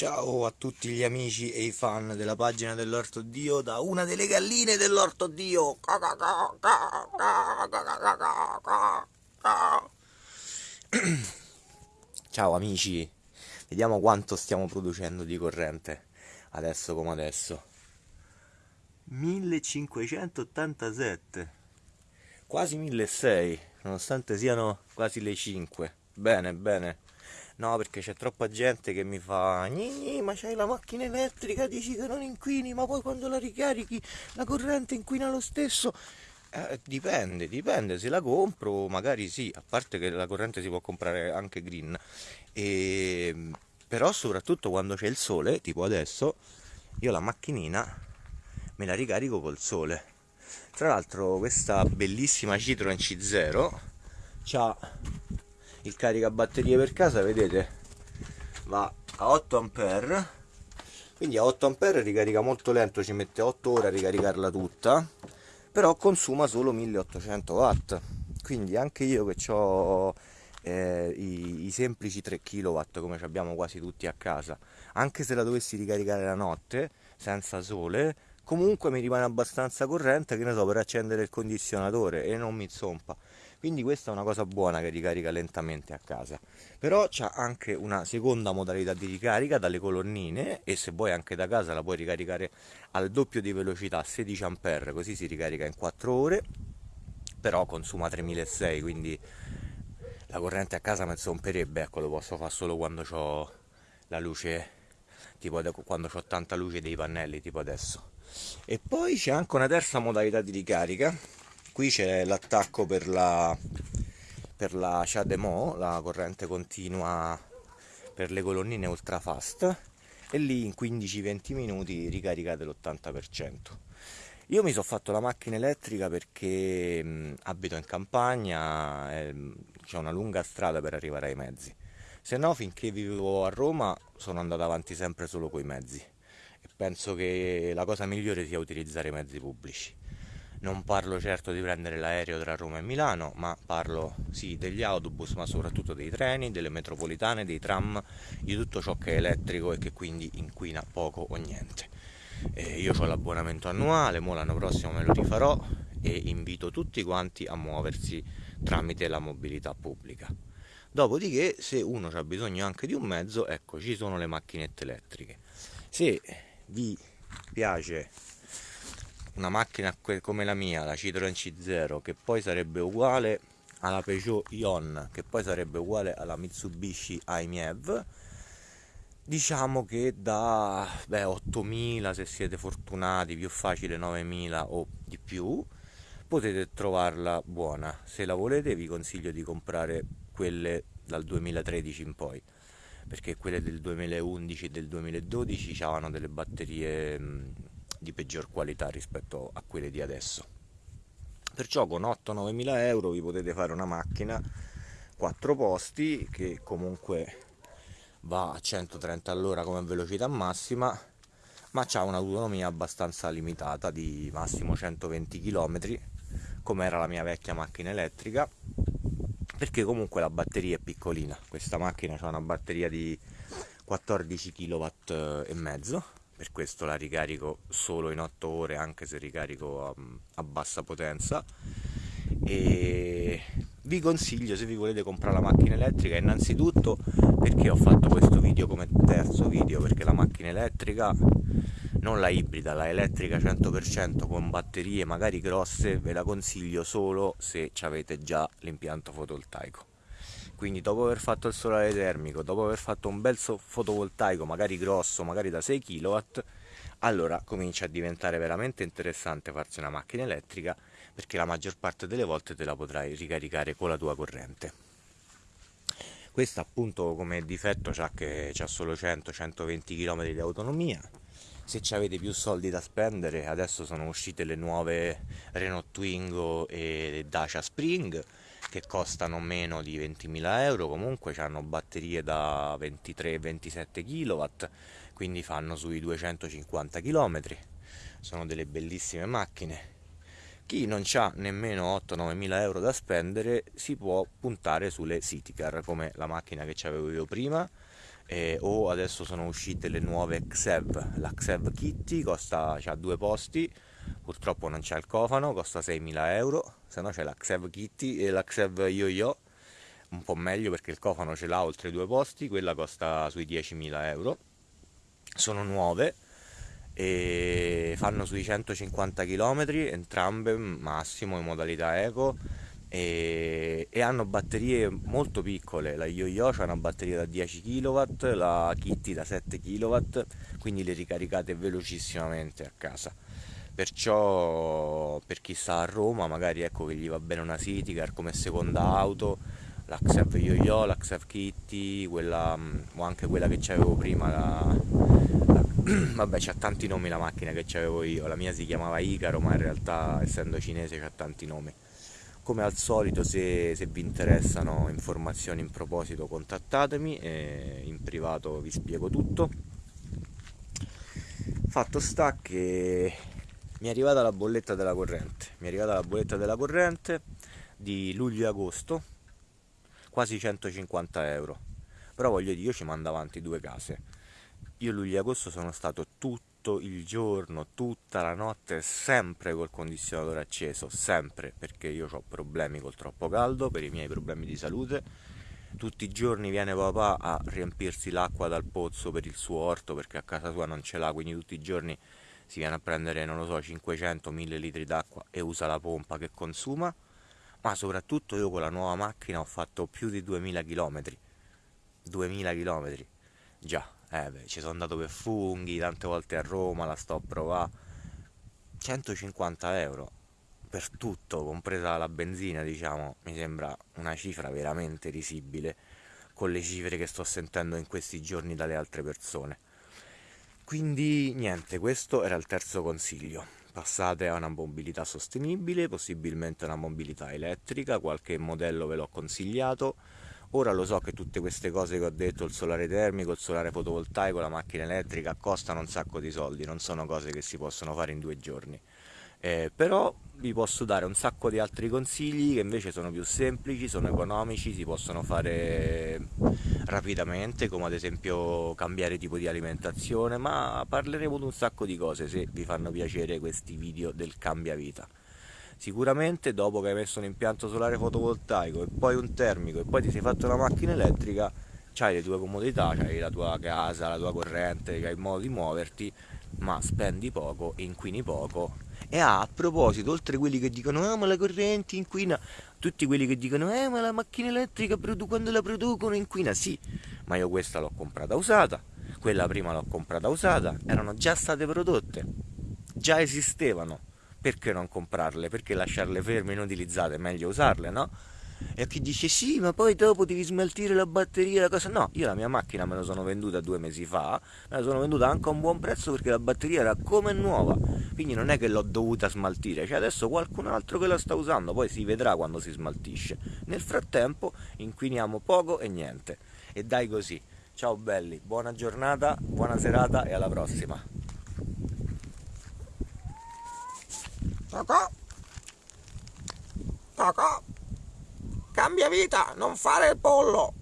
Ciao a tutti gli amici e i fan della pagina dell'Orto Dio da una delle galline dell'Orto Dio. Ciao amici, vediamo quanto stiamo producendo di corrente adesso come adesso. 1587, quasi 1600, nonostante siano quasi le 5. Bene, bene. No, perché c'è troppa gente che mi fa Gni, ma c'hai la macchina elettrica, dici che non inquini, ma poi quando la ricarichi la corrente inquina lo stesso. Eh, dipende, dipende, se la compro magari sì, a parte che la corrente si può comprare anche green, e, però soprattutto quando c'è il sole, tipo adesso, io la macchinina me la ricarico col sole. Tra l'altro questa bellissima Citroen C0 ha il caricabatterie per casa vedete? Va a 8 ampere. Quindi a 8 ampere ricarica molto lento ci mette 8 ore a ricaricarla tutta però consuma solo 1800 watt. Quindi anche io che ho eh, i, i, semplici 3 kW come abbiamo quasi tutti a casa anche se la dovessi ricaricare la notte senza sole comunque mi rimane abbastanza corrente che ne so per accendere il condizionatore e non mi zompa. Quindi questa è una cosa buona che ricarica lentamente a casa. Però c'è anche una seconda modalità di ricarica dalle colonnine e se vuoi anche da casa la puoi ricaricare al doppio di velocità 16 A così si ricarica in 4 ore però consuma 3600 quindi la corrente a casa mi zomperebbe ecco lo posso fare solo quando ho la luce tipo quando ho tanta luce dei pannelli tipo adesso e poi c'è anche una terza modalità di ricarica qui c'è l'attacco per la per la CHAdeMO, la corrente continua per le colonnine ultra fast e lì in 15-20 minuti ricaricate l'80%. Io mi sono fatto la macchina elettrica perché mh, abito in campagna, c'è una lunga strada per arrivare ai mezzi. Se no, finché vivevo a Roma sono andato avanti sempre solo coi mezzi e penso che la cosa migliore sia utilizzare i mezzi pubblici non parlo certo di prendere l'aereo tra Roma e Milano, ma parlo sì degli autobus, ma soprattutto dei treni, delle metropolitane, dei tram, di tutto ciò che è elettrico e che quindi inquina poco o niente. Eh, io ho l'abbonamento annuale, mo l'anno prossimo me lo rifarò e invito tutti quanti a muoversi tramite la mobilità pubblica. Dopodiché, se uno ha bisogno anche di un mezzo, ecco, ci sono le macchinette elettriche. Se vi piace una macchina come la mia, la Citroen C0, che poi sarebbe uguale alla Peugeot Ion, che poi sarebbe uguale alla Mitsubishi AIMEV, diciamo che da beh, 8000 se siete fortunati, più facile 9000 o di più, potete trovarla buona. Se la volete vi consiglio di comprare quelle dal 2013 in poi perché quelle del 2011 e del 2012 avevano delle batterie di peggior qualità rispetto a quelle di adesso. Perciò con 8-9 mila euro vi potete fare una macchina 4 posti che comunque va a 130 all'ora come velocità massima ma ha un'autonomia abbastanza limitata di massimo 120 km come era la mia vecchia macchina elettrica perché comunque la batteria è piccolina. Questa macchina ha una batteria di 14 kW e mezzo. Per questo la ricarico solo in 8 ore anche se ricarico a, a bassa potenza. E vi consiglio se vi volete comprare la macchina elettrica innanzitutto perché ho fatto questo video come terzo video perché la macchina elettrica non la ibrida, la elettrica 100% con batterie magari grosse ve la consiglio solo se avete già l'impianto fotovoltaico quindi dopo aver fatto il solare termico, dopo aver fatto un bel fotovoltaico magari grosso, magari da 6 kW, allora comincia a diventare veramente interessante farsi una macchina elettrica perché la maggior parte delle volte te la potrai ricaricare con la tua corrente. Questa appunto come difetto c'ha che c'ha solo 100-120 km di autonomia. Se avete più soldi da spendere, adesso sono uscite le nuove Renault Twingo e Dacia Spring che costano meno di 20.000 euro, comunque hanno batterie da 23-27 kW, quindi fanno sui 250 km, sono delle bellissime macchine. Chi non ha nemmeno 8-9 mila euro da spendere si può puntare sulle City Car come la macchina che avevo io prima eh, o adesso sono uscite le nuove Xev, la Xev Kitty costa, ha due posti, purtroppo non c'è il cofano, costa 6.000 euro, se no c'è la Xev Kitty e la Xev Yo-Yo, un po' meglio perché il cofano ce l'ha oltre due posti, quella costa sui 10.000 euro, sono nuove e fanno sui 150 km, entrambe massimo in modalità eco e, e, hanno batterie molto piccole, la Yo-Yo ha una batteria da 10 kW, la Kitty da 7 kW, quindi le ricaricate velocissimamente a casa. Perciò per chi sta a Roma magari ecco che gli va bene una Citycar come seconda auto, la Xev Yo-Yo, la Xev Kitty, quella, o anche quella che c'avevo prima, la, la, vabbè c'ha tanti nomi la macchina che c'avevo io, la mia si chiamava Icaro ma in realtà essendo cinese c'ha tanti nomi come al solito se, se, vi interessano informazioni in proposito contattatemi e in privato vi spiego tutto. Fatto sta che mi è arrivata la bolletta della corrente. Mi è arrivata la bolletta della corrente di luglio e agosto quasi 150 euro. Però voglio dire io ci mando avanti due case. Io luglio e agosto sono stato tutto tutto il giorno, tutta la notte, sempre col condizionatore acceso, sempre perché io ho problemi col troppo caldo, per i miei problemi di salute. Tutti i giorni viene papà a riempirsi l'acqua dal pozzo per il suo orto perché a casa sua non ce l'ha, quindi tutti i giorni si viene a prendere, non lo so, 500-1000 litri d'acqua e usa la pompa che consuma. Ma soprattutto io con la nuova macchina ho fatto più di 2000 km. 2000 km. Già, eh beh, ci sono andato per funghi, tante volte a Roma, la sto a provare. 150 euro per tutto, compresa la benzina, diciamo, mi sembra una cifra veramente risibile con le cifre che sto sentendo in questi giorni dalle altre persone. Quindi niente, questo era il terzo consiglio. Passate a una mobilità sostenibile, possibilmente una mobilità elettrica, qualche modello ve l'ho consigliato Ora lo so che tutte queste cose che ho detto, il solare termico, il solare fotovoltaico, la macchina elettrica, costano un sacco di soldi, non sono cose che si possono fare in due giorni. Eh, però vi posso dare un sacco di altri consigli che invece sono più semplici, sono economici, si possono fare rapidamente, come ad esempio cambiare tipo di alimentazione, ma parleremo di un sacco di cose se vi fanno piacere questi video del cambia vita. Sicuramente dopo che hai messo un impianto solare fotovoltaico e poi un termico e poi ti sei fatto una macchina elettrica, hai le tue comodità, hai la tua casa, la tua corrente, hai il modo di muoverti, ma spendi poco, inquini poco. E ah, a proposito, oltre a quelli che dicono ah ma la corrente inquina, tutti quelli che dicono eh ma la macchina elettrica quando la producono inquina, sì, ma io questa l'ho comprata usata, quella prima l'ho comprata usata, erano già state prodotte, già esistevano perché non comprarle? Perché lasciarle ferme inutilizzate? È meglio usarle, no? E chi dice sì, ma poi dopo devi smaltire la batteria, la cosa. No, io la mia macchina me la sono venduta due mesi fa, me la sono venduta anche a un buon prezzo perché la batteria era come nuova. Quindi non è che l'ho dovuta smaltire, c'è adesso qualcun altro che la sta usando, poi si vedrà quando si smaltisce. Nel frattempo inquiniamo poco e niente. E dai così. Ciao belli, buona giornata, buona serata e alla prossima. Cocò. Cocò. Cambia vita, non fare il pollo.